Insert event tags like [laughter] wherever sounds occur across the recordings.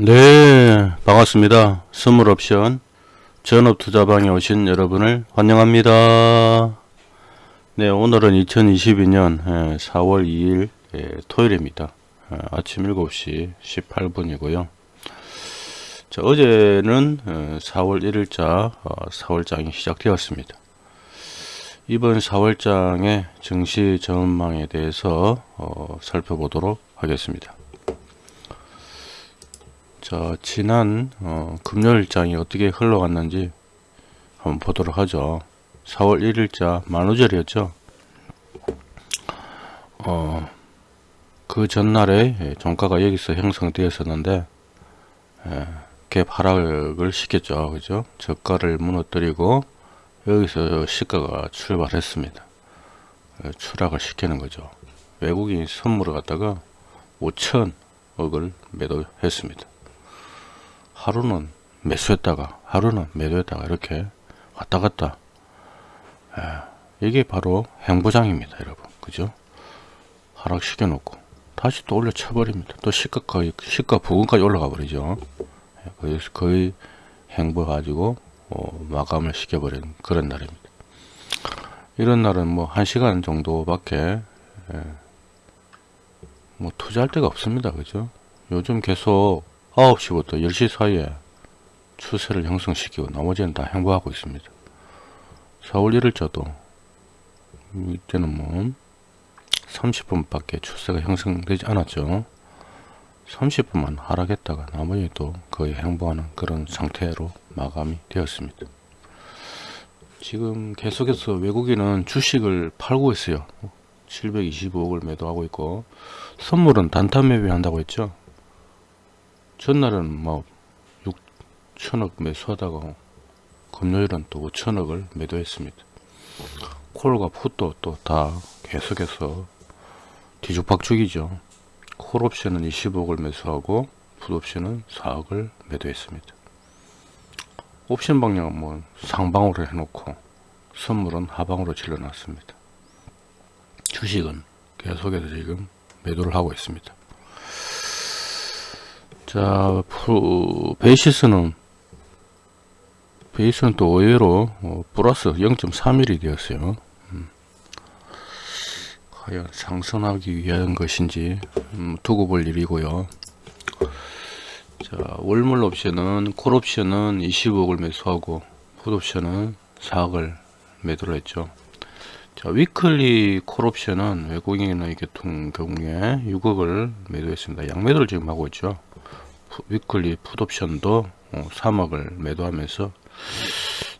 네 반갑습니다. 선물 옵션 전업 투자방에 오신 여러분을 환영합니다. 네 오늘은 2022년 4월 2일 토요일입니다. 어, 아침 7시 18분이고요. 자, 어제는 4월 1일자 4월장이 시작되었습니다. 이번 4월장의 증시 전망에 대해서 어, 살펴보도록 하겠습니다 자 지난 어, 금요일장이 어떻게 흘러갔는지 한번 보도록 하죠. 4월 1일자 만우절이었죠. 어, 그 전날에 종가가 여기서 형성되었었는데 예, 갭 하락을 시켰죠. 그죠? 저가를 무너뜨리고 여기서 시가가 출발했습니다. 예, 추락을 시키는 거죠. 외국인 선물을 갖다가 5천억을 매도했습니다 하루는 매수했다가 하루는 매도했다가 이렇게 왔다 갔다. 예, 이게 바로 행보장입니다 여러분. 그죠? 하락시켜 놓고 다시 또 올려 쳐 버립니다. 또 시가 거의 시가 부근까지 올라가 버리죠. 예, 거의, 거의 행보 가지고 어, 마감을 시켜버린 그런 날입니다. 이런 날은 뭐한 시간 정도밖에 예, 뭐 투자할 데가 없습니다. 그죠? 요즘 계속 9시부터 10시 사이에 추세를 형성시키고 나머지는 다 행보하고 있습니다. 4월 1일자도 이때는 뭐 30분밖에 추세가 형성되지 않았죠. 30분만 하락했다가 나머지 도 거의 행보하는 그런 상태로 마감이 되었습니다. 지금 계속해서 외국인은 주식을 팔고 있어요. 725억을 매도하고 있고 선물은 단타 매매한다고 했죠. 전날은 뭐 6천억 매수하다가 금요일은 또 5천억을 매도했습니다. 콜과 풋도 또 다 계속해서 뒤죽박죽이죠. 콜 옵션은 20억을 매수하고 풋 옵션은 4억을 매도했습니다. 옵션 방향은 뭐 상방으로 해놓고 선물은 하방으로 질러놨습니다. 주식은 계속해서 지금 매도를 하고 있습니다. 자, 베이시스는 베이스는 또 의외로 어, 플러스 0.3mm 되었어요. 음. 과연 상승하기 위한 것인지 음, 두고 볼 일이고요. 자, 월물 옵션은 콜 옵션은 25억을 매수하고 풋 옵션은 4억을 매도를 했죠. 자, weekly 콜 옵션은 외국인의 같은 경우에 6억을 매도했습니다. 양매도를 지금 하고 있죠. weekly 풋옵션도 3억을 어, 매도하면서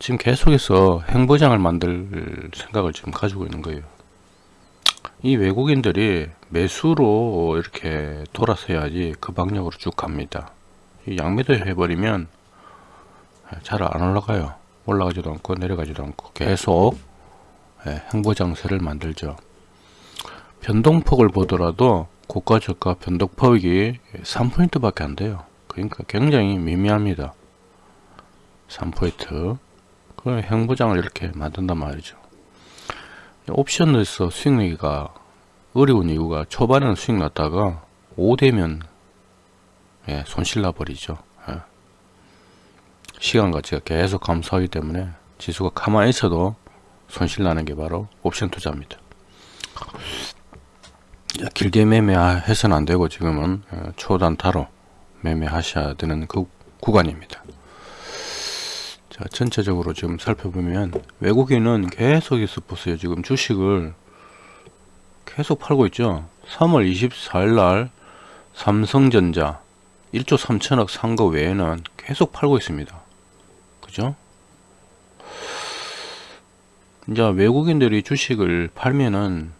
지금 계속해서 횡보장을 만들 생각을 지금 가지고 있는 거예요. 이 외국인들이 매수로 이렇게 돌아서야지 그 방향으로 쭉 갑니다. 양매도 해버리면 잘 안 올라가요. 올라가지도 않고 내려가지도 않고 계속 예, 행보 장세를 만들죠. 변동폭을 보더라도 고가 저가 변동폭이 3포인트 밖에 안 돼요. 그러니까 굉장히 미미합니다. 3포인트. 그 행보장을 이렇게 만든단 말이죠. 옵션에서 수익 내기가 어려운 이유가 초반에는 수익 났다가 5되면 예, 손실 나버리죠. 예. 시간 가치가 계속 감소하기 때문에 지수가 가만히 있어도 손실 나는 게 바로 옵션 투자입니다. 길게 매매해서는 안 되고 지금은 어, 초단타로 매매하셔야 되는 그 구간입니다. 자 전체적으로 지금 살펴보면 외국인은 계속해서 보세요 지금 주식을 계속 팔고 있죠. 3월 24일 날 삼성전자 1조 3천억 산 거 외에는 계속 팔고 있습니다. 그죠 이제 외국인들이 주식을 팔면은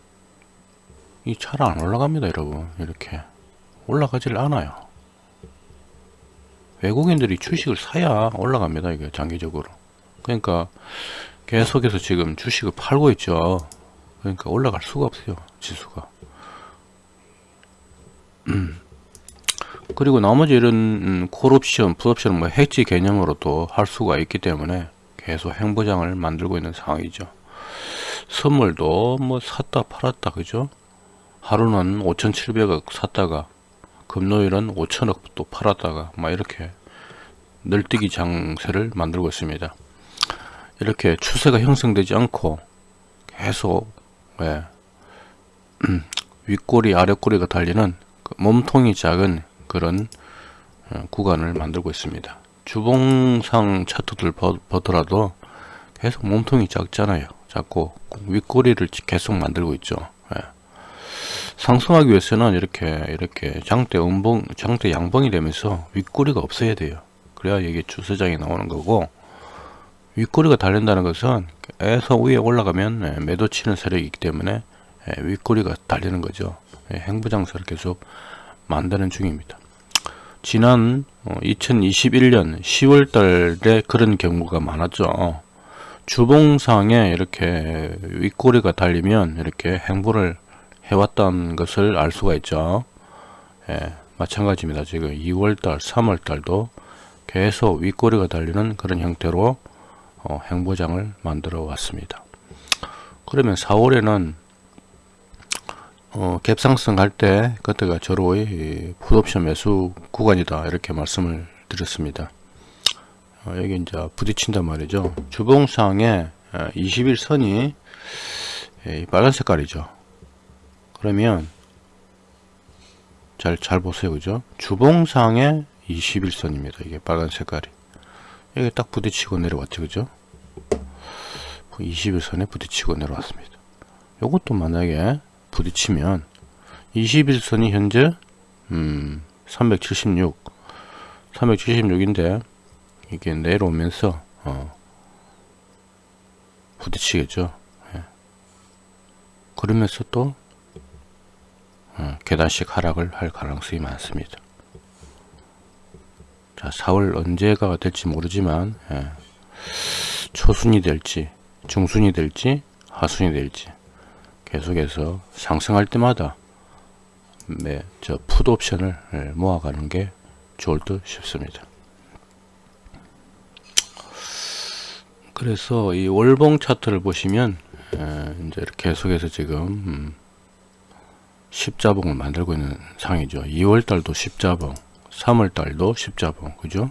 이 차를 안 올라갑니다 여러분. 이렇게 올라가질 않아요. 외국인들이 주식을 사야 올라갑니다 이게 장기적으로. 그러니까 계속해서 지금 주식을 팔고 있죠. 그러니까 올라갈 수가 없어요 지수가. [clears throat] 그리고 나머지 이런 음, 콜옵션, 풋옵션, 뭐 해지 개념으로도 할 수가 있기 때문에 계속 행보장을 만들고 있는 상황이죠. 선물도 뭐 샀다 팔았다 그죠? 하루는 5,700억 샀다가 금요일은 5천억 또 팔았다가 막 이렇게 늘뛰기 장세를 만들고 있습니다. 이렇게 추세가 형성되지 않고 계속 예, 윗꼬리 아랫꼬리가 달리는 그 몸통이 작은 그런 어, 구간을 만들고 있습니다. 주봉상 차트들 보- 보더라도 계속 몸통이 작잖아요. 작고 윗꼬리를 계속 만들고 있죠. 예. 상승하기 위해서는 이렇게 이렇게 장대 음봉 장대 양봉이 되면서 윗꼬리가 없어야 돼요. 그래야 이게 주세장이 나오는 거고 윗꼬리가 달린다는 것은 계속 위에 올라가면 예, 매도 치는 세력이기 때문에 예, 윗꼬리가 달리는 거죠. 예, 행보장세를 계속 만드는 중입니다. 지난 2021년 10월 달에 그런 경우가 많았죠. 주봉상에 이렇게 윗꼬리가 달리면 이렇게 행보를 해왔던 것을 알 수가 있죠. 예, 마찬가지입니다. 지금 2월달, 3월달도 계속 윗꼬리가 달리는 그런 형태로 어, 행보장을 만들어 왔습니다. 그러면 4월에는 어, 갭상승 할 때 그때가 저로의 풋옵션 매수 구간이다 이렇게 말씀을 드렸습니다. 어, 여기 이제 부딪힌단 말이죠. 주봉상에 21선이 빨간 색깔이죠. 그러면 잘, 잘 보세요. 그죠? 주봉상에 21선입니다. 이게 빨간 색깔이. 여기 딱 부딪히고 내려왔죠. 그죠? 21선에 부딪히고 내려왔습니다. 요것도 만약에 부딪히면 21선이 현재 음, 376 376인데 이게 내려오면서 어, 부딪히겠죠. 예. 그러면서 또 어, 계단식 하락을 할 가능성이 많습니다. 자, 4월 언제가 될지 모르지만 예. 초순이 될지 중순이 될지 하순이 될지 계속해서 상승할 때마다 네, 저 풋옵션을 예, 모아가는 게 좋을 듯 싶습니다. 그래서 이 월봉 차트를 보시면 에, 이제 계속해서 지금 음, 십자봉을 만들고 있는 상이죠. 2월 달도 십자봉, 3월 달도 십자봉, 그죠?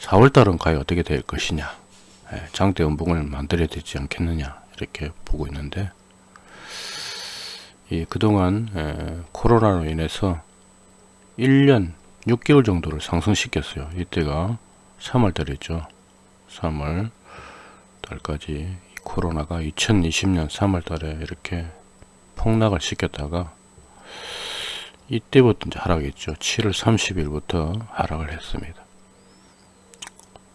4월 달은 과연 어떻게 될 것이냐? 에, 장대 음봉을 만들어야 되지 않겠느냐? 이렇게 보고 있는데 이 그동안 에, 코로나로 인해서 1년 6개월 정도를 상승시켰어요. 이때가 3월 달이죠. 3월 달까지 이 코로나가 2020년 3월 달에 이렇게 폭락을 시켰다가 이때부터 이제 하락했죠. 7월 30일부터 하락을 했습니다.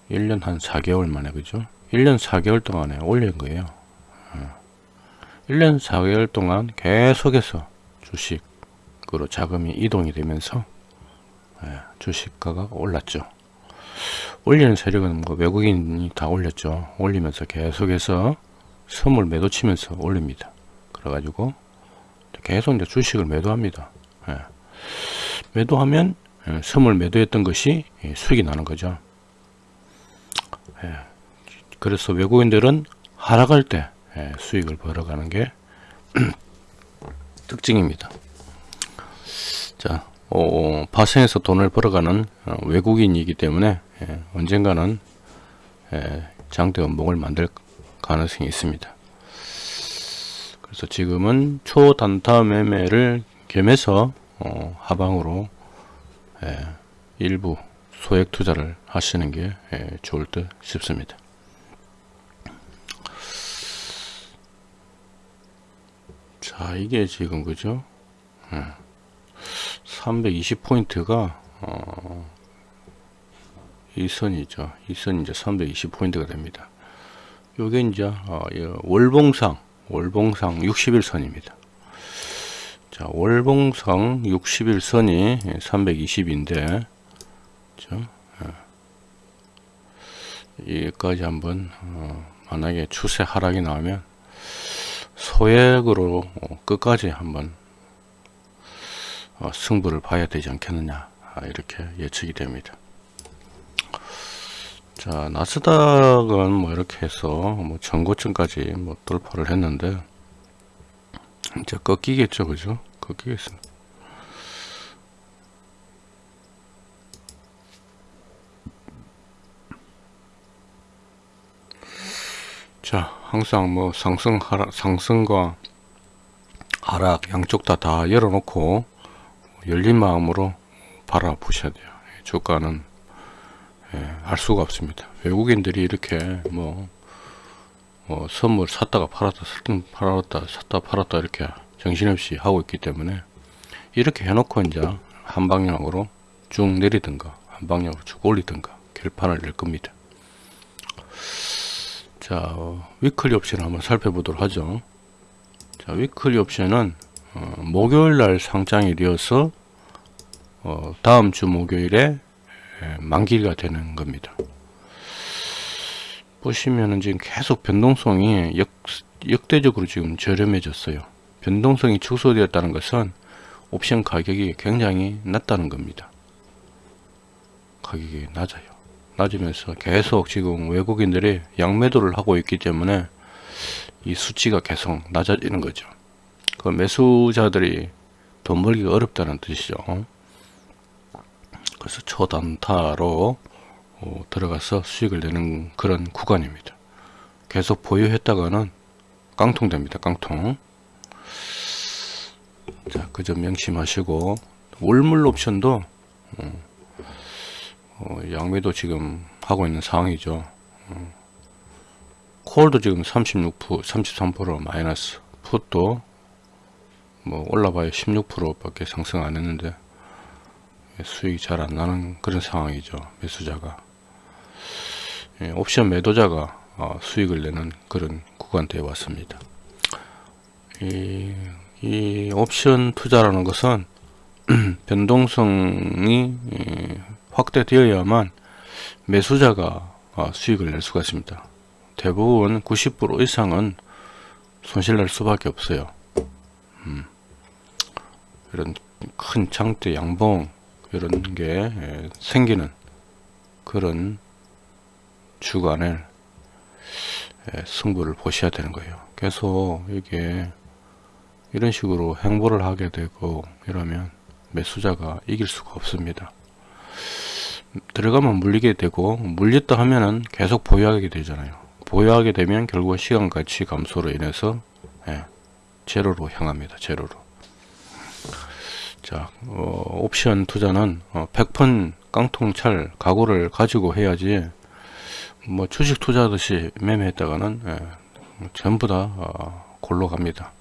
1년 한 4개월 만에 그죠? 1년 4개월 동안에 올린 거예요. 1년 4개월 동안 계속해서 주식으로 자금이 이동이 되면서 예, 주식가가 올랐죠. 올리는 세력은 뭐 외국인이 다 올렸죠. 올리면서 계속해서 선물 매도 치면서 올립니다. 그래가지고 계속 이제 주식을 매도합니다. 예. 매도하면 예, 선물 매도했던 것이 예, 수익이 나는 거죠. 예. 그래서 외국인들은 하락할 때 예, 수익을 벌어가는 게 [clears throat] 특징입니다. 자, 어, 파생해서 돈을 벌어가는 어, 외국인이기 때문에 예, 언젠가는 예, 장대 원봉을 만들 가능성이 있습니다. 그래서 지금은 초단타 매매를 겸해서 어, 하방으로 예, 일부 소액 투자를 하시는 게 예, 좋을 듯 싶습니다. 자 이게 지금 그죠? 320포인트가 어, 이 선이죠. 이 선이 이제 320포인트가 됩니다. 요게 이제 어, 월봉상 월봉상 60일선입니다. 자, 월봉상 60일선이 320인데 그죠? 여기까지 한번 어, 만약에 추세 하락이 나오면 소액으로 어, 끝까지 한번 어, 승부를 봐야 되지 않겠느냐 아, 이렇게 예측이 됩니다. 자 나스닥은 뭐 이렇게 해서 뭐 전고점까지 뭐 돌파를 했는데 이제 꺾이겠죠 그죠 꺾이겠습니다 자 항상 뭐 상승 하락 상승과 하락 양쪽 다 다 열어놓고 열린 마음으로 바라보셔야 돼요. 주가는 예, 알 수가 없습니다. 외국인들이 이렇게 뭐, 뭐 선물 샀다가 팔았다 샀다 팔았다 샀다 팔았다 이렇게 정신없이 하고 있기 때문에 이렇게 해놓고 이제 한 방향으로 쭉 내리든가 한 방향으로 쭉 올리든가 결판을 낼 겁니다 자 어, weekly 옵션 한번 살펴보도록 하죠. 자 weekly 옵션은 어, 목요일날 상장일이어서 어, 다음 주 목요일에 에, 만기가 되는 겁니다. 보시면은 지금 계속 변동성이 역, 역대적으로 지금 저렴해졌어요. 변동성이 축소되었다는 것은 옵션 가격이 굉장히 낮다는 겁니다. 가격이 낮아요 낮으면서 계속 지금 외국인들이 양매도를 하고 있기 때문에 이 수치가 계속 낮아지는 거죠. 그 매수자들이 돈 벌기가 어렵다는 뜻이죠. 그래서 초단타로 어, 들어가서 수익을 내는 그런 구간입니다. 계속 보유했다가는 깡통됩니다. 깡통. 자, 그 점 명심하시고 월물 옵션도 어, 어, 양매도 지금 하고 있는 상황이죠. 어. 콜도 지금 36% 33% 마이너스 풋도 뭐 올라봐야 16% 밖에 상승 안 했는데 수익이 잘 안 나는 그런 상황이죠 매수자가 예, 옵션 매도자가 어, 수익을 내는 그런 구간대에 왔습니다 이, 이 옵션 투자라는 것은 [clears throat] 변동성이 예, 확대되어야만 매수자가 어, 수익을 낼 수가 있습니다. 대부분 90% 이상은 손실 날 수밖에 없어요. 음. 이런 큰 장대 양봉 이런 게 예, 생기는 그런 주간을 예, 승부를 보셔야 되는 거예요. 계속 이게 이런 식으로 행보를 하게 되고 이러면 매수자가 이길 수가 없습니다. 들어가면 물리게 되고 물렸다 하면은 계속 보유하게 되잖아요. 보유하게 되면 결국 시간 가치 감소로 인해서 예, 제로로 향합니다 제로로. 자 어, 옵션 투자는 어, 100번 깡통찰 각오를 가지고 해야지 뭐 주식 투자하듯이 매매했다가는 예, 전부 다 어, 골로 갑니다.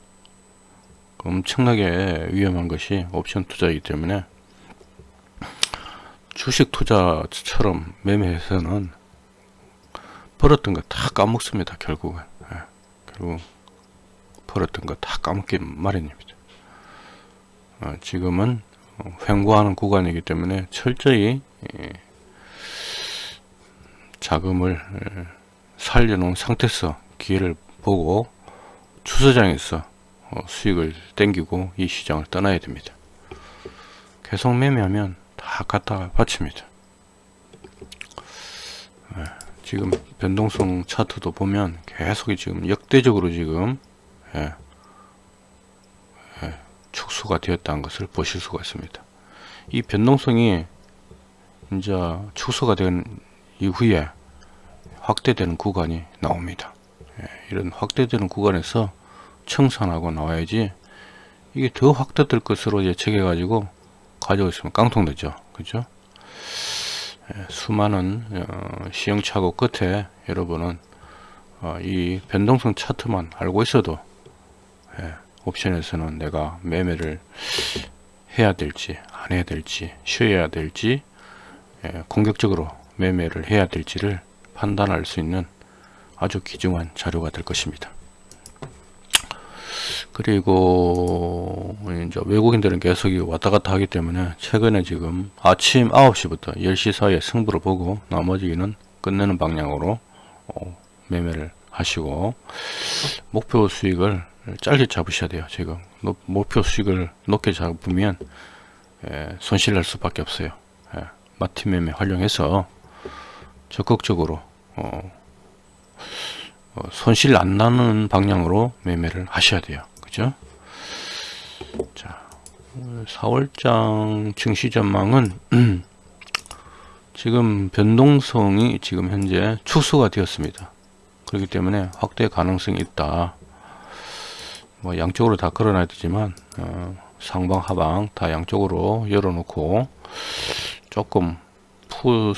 엄청나게 위험한 것이 옵션 투자이기 때문에 주식 투자처럼 매매해서는 벌었던 거 다 까먹습니다 결국은. 예, 결국 벌었던 거 다 까먹기 마련입니다. 어, 지금은 횡보하는 구간이기 때문에 철저히 예, 자금을 예, 살려놓은 상태에서 기회를 보고 주서장에서 어, 수익을 땡기고 이 시장을 떠나야 됩니다. 계속 매매하면 다 갖다 바칩니다. 네, 지금 변동성 차트도 보면 계속 지금 역대적으로 지금 예, 예, 축소가 되었다는 것을 보실 수가 있습니다. 이 변동성이 이제 축소가 된 이후에 확대되는 구간이 나옵니다. 예, 이런 확대되는 구간에서 청산하고 나와야지 이게 더 확대될 것으로 예측해 가지고 있으면 깡통 되죠. 그죠? 예, 수많은 어, 시행착오 끝에 여러분은 어, 이 변동성 차트만 알고 있어도 예, 옵션에서는 내가 매매를 해야 될지 안 해야 될지 쉬어야 될지 예, 공격적으로 매매를 해야 될지를 판단할 수 있는 아주 귀중한 자료가 될 것입니다 그리고 이제 외국인들은 계속 왔다 갔다 하기 때문에 최근에 지금 아침 9시부터 10시 사이에 승부를 보고 나머지는 끝내는 방향으로 어, 매매를 하시고 목표 수익을 짧게 잡으셔야 돼요 지금. 목표 수익을 높게 잡으면 예, 손실 날 수밖에 없어요. 예, 마티 매매 활용해서 적극적으로 어, 어, 손실 안 나는 방향으로 매매를 하셔야 돼요 그죠? 자, 4월장 증시 전망은 지금 변동성이 지금 현재 축소가 되었습니다. 그렇기 때문에 확대 가능성이 있다. 뭐 양쪽으로 다 걸어놔야 되지만 어, 상방 하방 다 양쪽으로 열어놓고 조금 푸,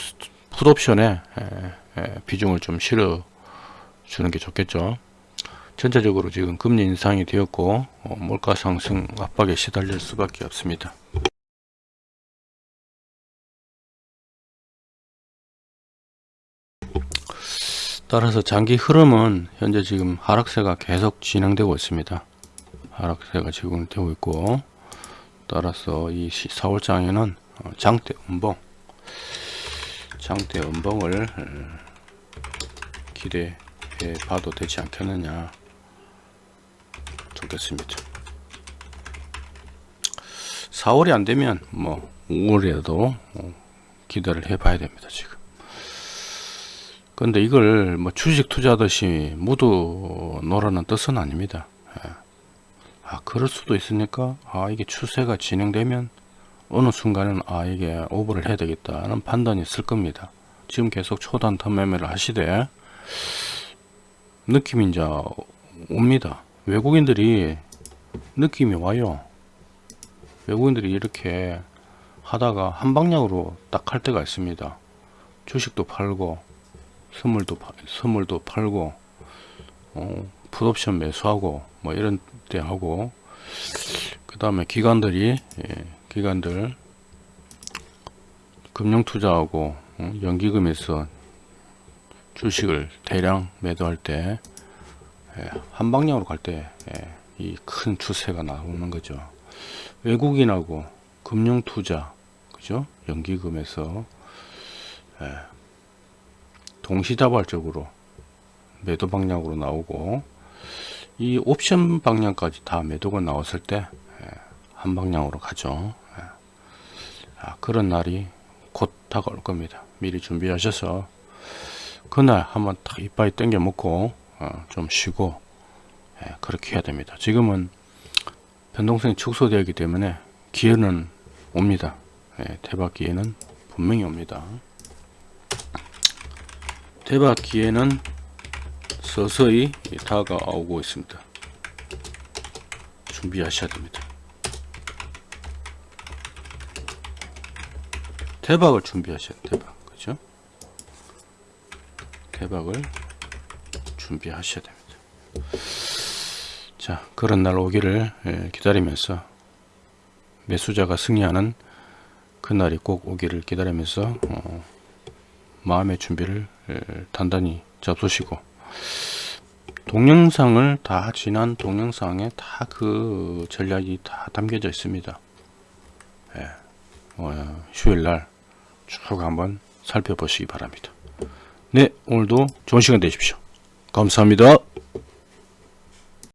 풋옵션에 비중을 좀 실어 주는 게 좋겠죠. 전체적으로 지금 금리 인상이 되었고 어, 물가 상승 압박에 시달릴 수밖에 없습니다. 따라서 장기 흐름은 현재 지금 하락세가 계속 진행되고 있습니다. 하락세가 진행되고 있고 따라서 이 4월장에는 어, 장대 음봉 장대 음봉을 어, 기대해 봐도 되지 않겠느냐 좋겠습니다. 4월이 안 되면 뭐 5월에도 기대를 해 봐야 됩니다. 지금. 근데 이걸 뭐 주식 투자하듯이 모두 노라는 뜻은 아닙니다. 예. 아, 그럴 수도 있으니까, 아, 이게 추세가 진행되면 어느 순간은 아, 이게 오버를 해야 되겠다는 판단이 있을 겁니다. 지금 계속 초단타 매매를 하시되, 느낌이 이제 옵니다. 외국인들이 느낌이 와요. 외국인들이 이렇게 하다가 한 방향으로 딱 할 때가 있습니다. 주식도 팔고, 선물도 파- 선물도 팔고 어, 풋옵션 매수하고 뭐 이런 때 하고 그 다음에 기관들이 예, 기관들 금융 투자하고 어, 연기금에서 주식을 대량 매도할 때 예, 한 방향으로 갈 때 이 큰 추세가 나오는 거죠. 외국인하고 금융 투자 그죠? 연기금에서 동시다발적으로 매도 방향으로 나오고 이 옵션 방향까지 다 매도가 나왔을 때 한 방향으로 가죠. 예. 아, 그런 날이 곧 다가올 겁니다. 미리 준비하셔서 그날 한번 딱 이빨 땡겨 먹고 어, 좀 쉬고 예, 그렇게 해야 됩니다. 지금은 변동성이 축소되었기 때문에 기회는 옵니다. 예, 대박 기회는 분명히 옵니다. 대박 기회는 서서히 다가오고 있습니다. 준비하셔야 됩니다. 대박을 준비하셔야 돼요. 대박. 그죠? 대박을 준비하셔야 됩니다. 자, 그런 날 오기를 예, 기다리면서 매수자가 승리하는 그날이 꼭 오기를 기다리면서 어, 마음의 준비를 예, 단단히 잡수시고 동영상을 다 지난 동영상에 다 그 전략이 다 담겨져 있습니다. 예, 어, 휴일날 쭉 한번 살펴보시기 바랍니다. 네, 오늘도 좋은 시간 되십시오. 감사합니다.